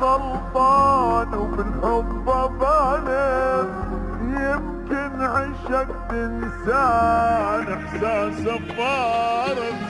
غلطان وبالحب ظالم يمكن عشق تنسان احساسه فارق